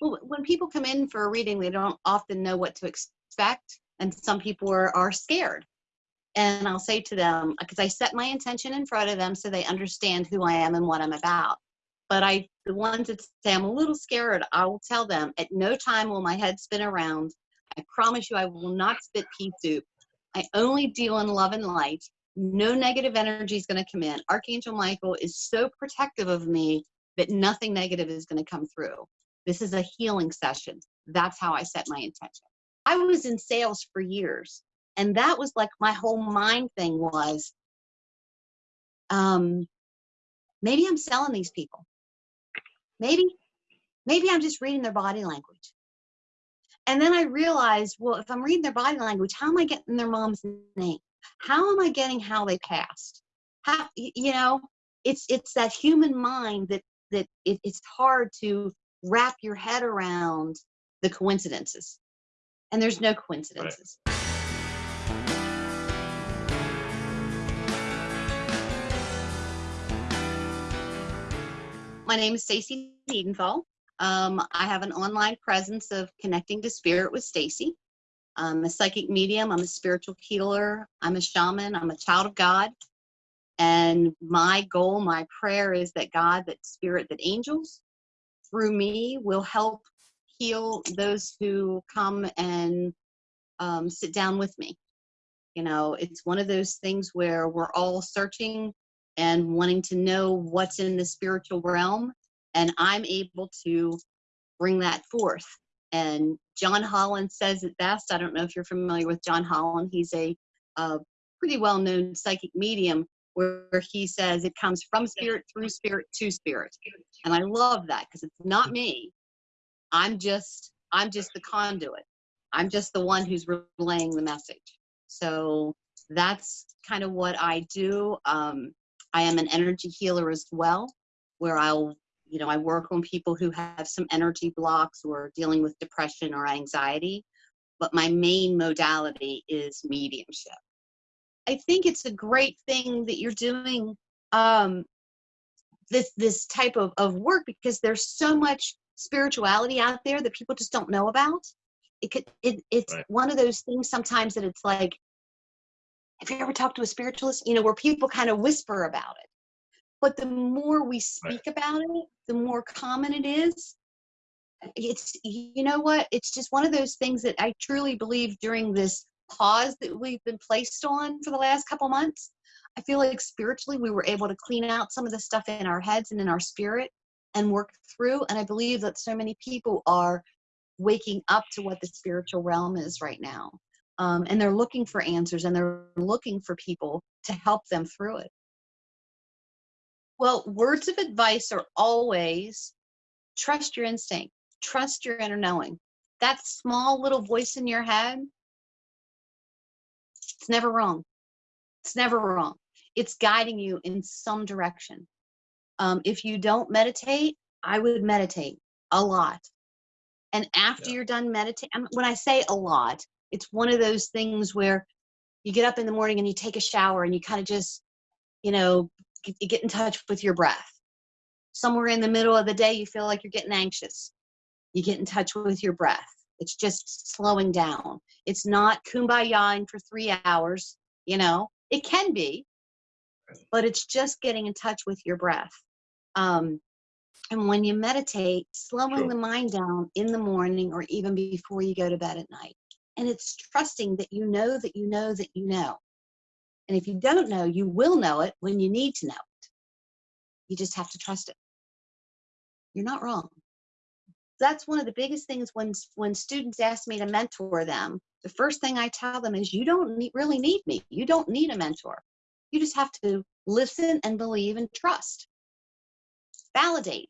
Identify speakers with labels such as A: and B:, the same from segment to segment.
A: Well, when people come in for a reading, they don't often know what to expect, and some people are, are scared. And I'll say to them, uh, because I set my intention in front of them so they understand who I am and what I'm about. But I, the ones that say I'm a little scared, I will tell them at no time will my head spin around. I promise you, I will not spit pea soup. I only deal in love and light. No negative energy is going to come in. Archangel Michael is so protective of me that nothing negative is going to come through. This is a healing session. That's how I set my intention. I was in sales for years, and that was like my whole mind thing was um, maybe I'm selling these people. Maybe, maybe I'm just reading their body language. And then I realized, well, if I'm reading their body language, how am I getting their mom's name? How am I getting how they passed? How you know, it's it's that human mind that that it, it's hard to wrap your head around the coincidences. And there's no coincidences. Right. My name is Stacy Niedenthal. Um, I have an online presence of connecting to spirit with Stacy. I'm a psychic medium. I'm a spiritual healer. I'm a shaman. I'm a child of God. And my goal, my prayer is that God, that spirit, that angels through me will help heal those who come and um, sit down with me. You know, it's one of those things where we're all searching and wanting to know what's in the spiritual realm. And I'm able to bring that forth. And John Holland says it best. I don't know if you're familiar with John Holland. He's a, a pretty well known psychic medium where he says it comes from spirit through spirit to spirit. And I love that because it's not me. I'm just I'm just the conduit. I'm just the one who's relaying the message. So that's kind of what I do. Um, I am an energy healer as well, where I'll you know, I work on people who have some energy blocks or dealing with depression or anxiety, but my main modality is mediumship. I think it's a great thing that you're doing um, this this type of, of work because there's so much spirituality out there that people just don't know about. It could it, it's right. one of those things sometimes that it's like, have you ever talked to a spiritualist? You know, where people kind of whisper about it but the more we speak right. about it the more common it is it's you know what it's just one of those things that i truly believe during this pause that we've been placed on for the last couple months i feel like spiritually we were able to clean out some of the stuff in our heads and in our spirit and work through and i believe that so many people are waking up to what the spiritual realm is right now um, and they're looking for answers and they're looking for people to help them through it well, words of advice are always trust your instinct, trust your inner knowing. That small little voice in your head, it's never wrong. It's never wrong. It's guiding you in some direction. Um, if you don't meditate, I would meditate a lot. And after yeah. you're done meditating, when I say a lot, it's one of those things where you get up in the morning and you take a shower and you kind of just, you know, you get in touch with your breath. Somewhere in the middle of the day, you feel like you're getting anxious. You get in touch with your breath. It's just slowing down. It's not kumbayaing for three hours, you know, it can be, but it's just getting in touch with your breath. Um, and when you meditate, slowing sure. the mind down in the morning or even before you go to bed at night. And it's trusting that you know that you know that you know. And if you don't know, you will know it when you need to know it. You just have to trust it. You're not wrong. That's one of the biggest things when when students ask me to mentor them. The first thing I tell them is you don't need, really need me. You don't need a mentor. You just have to listen and believe and trust. Validate.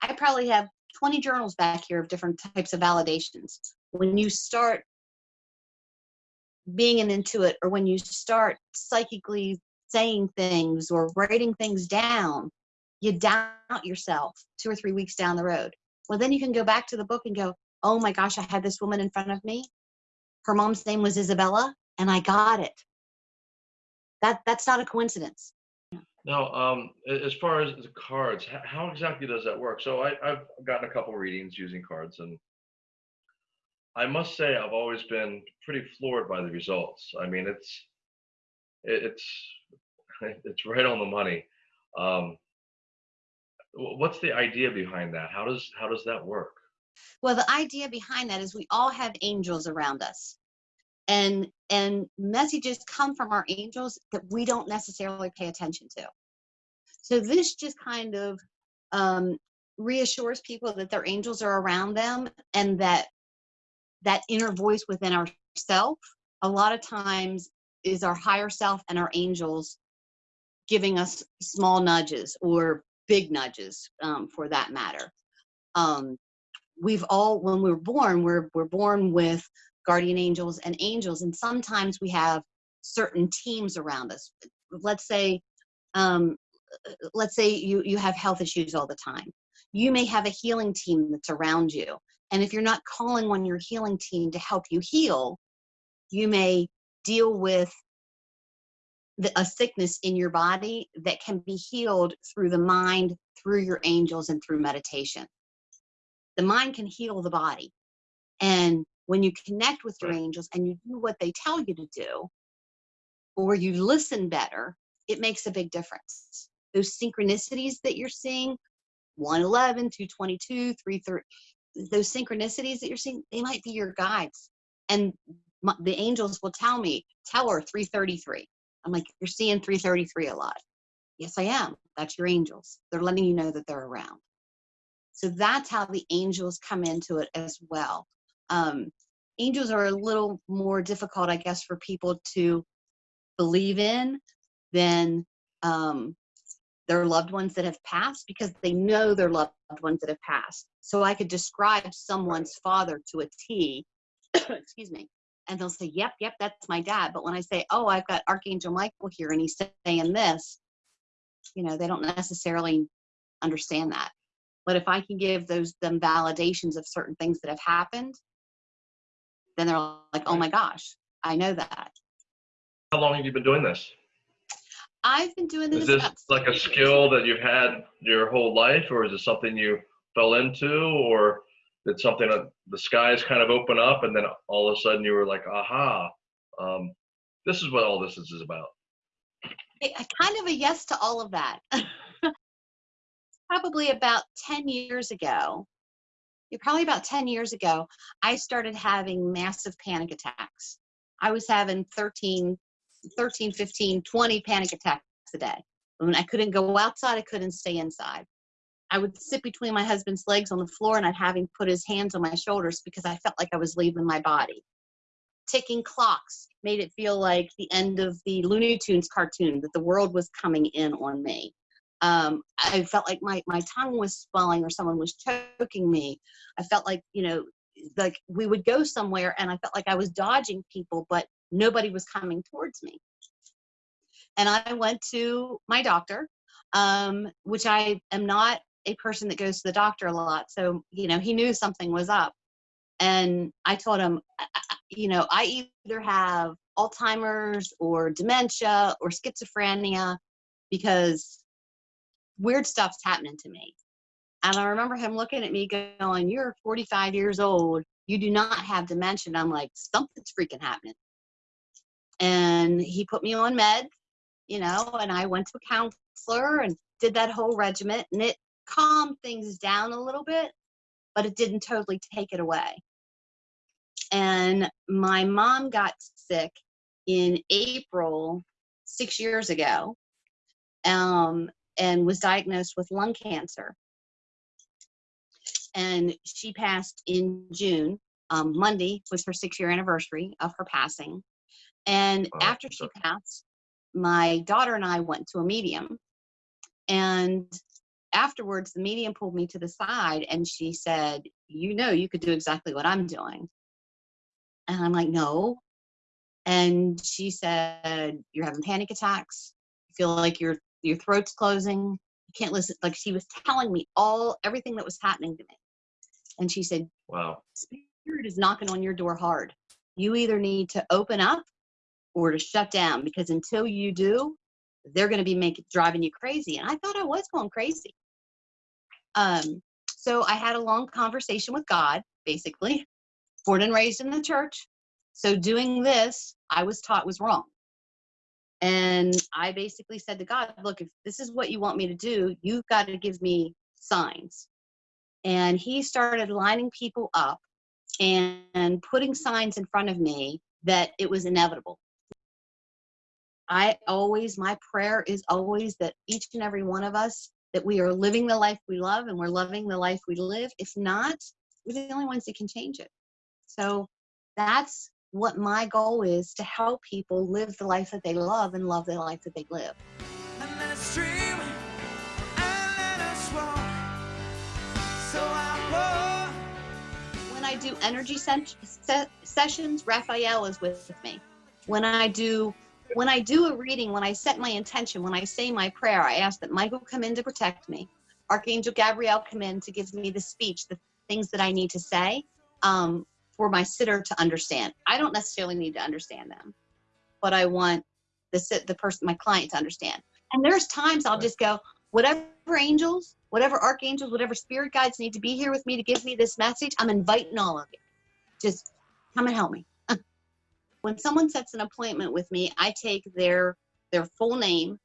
A: I probably have 20 journals back here of different types of validations. When you start being an intuit or when you start psychically saying things or writing things down, you doubt yourself two or three weeks down the road. Well, then you can go back to the book and go, oh my gosh, I had this woman in front of me. Her mom's name was Isabella, and I got it. That that's not a coincidence.
B: Now, um, as far as the cards, how exactly does that work? So I, I've gotten a couple readings using cards, and I must say I've always been pretty floored by the results. I mean, it's it's it's right on the money. Um, what's the idea behind that? How does how does that work?
A: Well, the idea behind that is we all have angels around us. And and messages come from our angels that we don't necessarily pay attention to. So this just kind of um, reassures people that their angels are around them and that that inner voice within ourself a lot of times is our higher self and our angels giving us small nudges or big nudges um, for that matter. Um, we've all when we're born we're we're born with guardian angels and angels and sometimes we have certain teams around us let's say um let's say you you have health issues all the time you may have a healing team that's around you and if you're not calling on your healing team to help you heal you may deal with the, a sickness in your body that can be healed through the mind through your angels and through meditation the mind can heal the body. And when you connect with your angels and you do what they tell you to do, or you listen better, it makes a big difference. Those synchronicities that you're seeing 111, 222, 330, those synchronicities that you're seeing, they might be your guides. And my, the angels will tell me, tell her 333. I'm like, you're seeing 333 a lot. Yes, I am. That's your angels. They're letting you know that they're around. So that's how the angels come into it as well. Um, angels are a little more difficult, I guess, for people to believe in than um, their loved ones that have passed because they know their loved ones that have passed. So I could describe someone's father to a T, excuse me, and they'll say, Yep, yep, that's my dad. But when I say, Oh, I've got Archangel Michael here and he's saying this, you know, they don't necessarily understand that. But if I can give those them validations of certain things that have happened, then they're like, oh my gosh, I know that.
B: How long have you been doing this?
A: I've been doing this.
B: Is this like a skill that you've had your whole life, or is it something you fell into, or did something the skies kind of open up and then all of a sudden you were like, aha, um, this is what all this is, about?
A: I- I kind of a yes to all of that. probably about 10 years ago, probably about 10 years ago, I started having massive panic attacks. I was having 13, 13, 15, 20 panic attacks a day. When I couldn't go outside, I couldn't stay inside. I would sit between my husband's legs on the floor and I'd have him put his hands on my shoulders because I felt like I was leaving my body. Ticking clocks made it feel like the end of the Looney Tunes cartoon that the world was coming in on me. Um, I felt like my, my tongue was swelling or someone was choking me. I felt like, you know, like we would go somewhere and I felt like I was dodging people, but nobody was coming towards me. And I went to my doctor, um, which I am not a person that goes to the doctor a lot. So, you know, he knew something was up. And I told him, you know, I either have Alzheimer's or dementia or schizophrenia because weird stuff's happening to me. And I remember him looking at me going, You're 45 years old. You do not have dementia. And I'm like, Something's freaking happening. And he put me on meds, you know, and I went to a counselor and did that whole regiment. And it calmed things down a little bit, but it didn't totally take it away. And my mom got sick in April six years ago um, and was diagnosed with lung cancer. And she passed in June. Um, Monday was her six year anniversary of her passing. And after she passed, my daughter and I went to a medium. And afterwards, the medium pulled me to the side and she said, You know, you could do exactly what I'm doing. And I'm like, No. And she said, You're having panic attacks. You feel like your your throat's closing. You can't listen. Like she was telling me all everything that was happening to me. And she said,
B: Wow.
A: Spirit is knocking on your door hard. You either need to open up or to shut down because until you do, they're going to be making driving you crazy. And I thought I was going crazy. Um, so I had a long conversation with God, basically, born and raised in the church. So doing this, I was taught was wrong. And I basically said to God, look, if this is what you want me to do, you've got to give me signs. And he started lining people up and, and putting signs in front of me that it was inevitable. I always, my prayer is always that each and every one of us, that we are living the life we love and we're loving the life we live. If not, we're the only ones that can change it. So that's what my goal is to help people live the life that they love and love the life that they live.
C: And let us dream, and let us walk. So I
A: When I do energy se- sessions, Raphael is with me. When I do when I do a reading, when I set my intention, when I say my prayer, I ask that Michael come in to protect me, Archangel Gabriel come in to give me the speech, the things that I need to say um, for my sitter to understand. I don't necessarily need to understand them, but I want the sit the person, my client, to understand. And there's times I'll just go, whatever angels, whatever archangels, whatever spirit guides need to be here with me to give me this message, I'm inviting all of you. Just come and help me when someone sets an appointment with me, I take their their full name,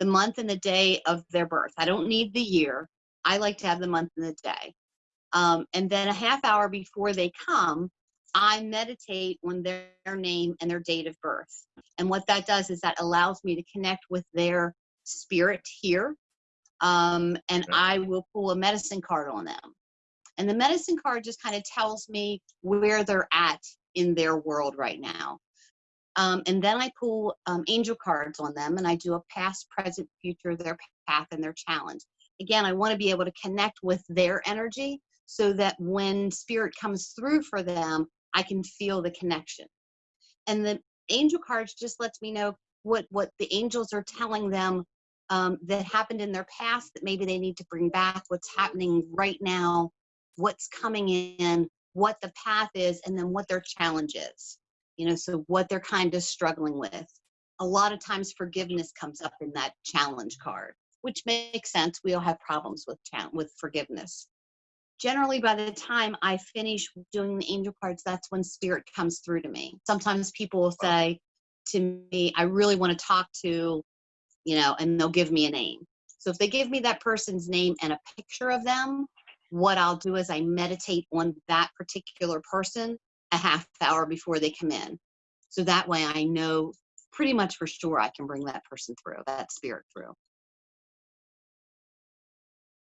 A: the month and the day of their birth. I don't need the year. I like to have the month and the day. Um, and then a half hour before they come, I meditate on their, their name and their date of birth. And what that does is that allows me to connect with their spirit here. Um, and I will pull a medicine card on them. And the medicine card just kind of tells me where they're at in their world right now. Um, and then I pull um, angel cards on them and I do a past, present, future, their path, and their challenge. Again, I want to be able to connect with their energy so that when spirit comes through for them, I can feel the connection. And the angel cards just lets me know what what the angels are telling them um, that happened in their past that maybe they need to bring back. What's happening right now? What's coming in? What the path is, and then what their challenge is you know so what they're kind of struggling with. A lot of times forgiveness comes up in that challenge card which makes sense. We all have problems with with forgiveness. Generally by the time i finish doing the angel cards that's when spirit comes through to me. Sometimes people will say to me i really want to talk to you know and they'll give me a name. So if they give me that person's name and a picture of them what i'll do is i meditate on that particular person a half hour before they come in. So that way I know pretty much for sure I can bring that person through, that spirit through.